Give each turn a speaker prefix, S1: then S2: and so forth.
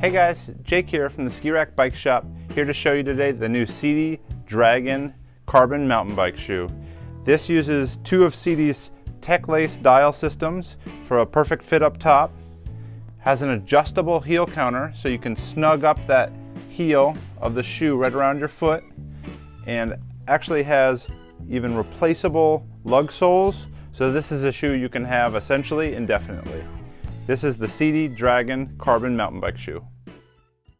S1: Hey guys, Jake here from the Ski Rack Bike Shop, here to show you today the new Sidi Dragon Carbon Mountain Bike Shoe. This uses two of Sidi's Tech-Lace dial systems for a perfect fit up top, has an adjustable heel counter so you can snug up that heel of the shoe right around your foot, and actually has even replaceable lug soles, so this is a shoe you can have essentially indefinitely. This is the Sidi Dragon Carbon Mountain Bike Shoe.